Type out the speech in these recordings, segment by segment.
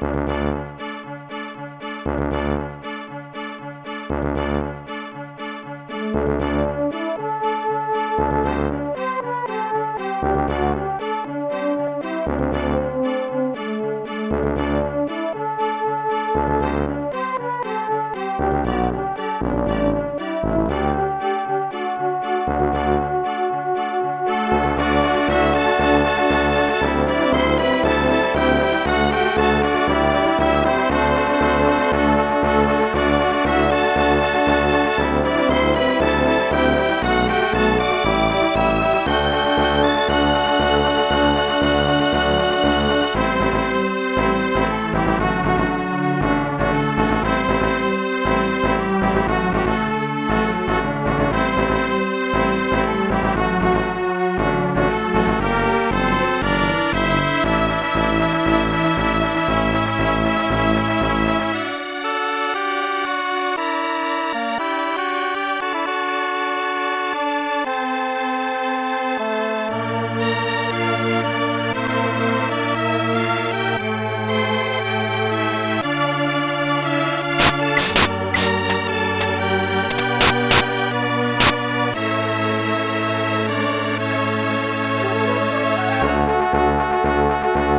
Música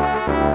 Música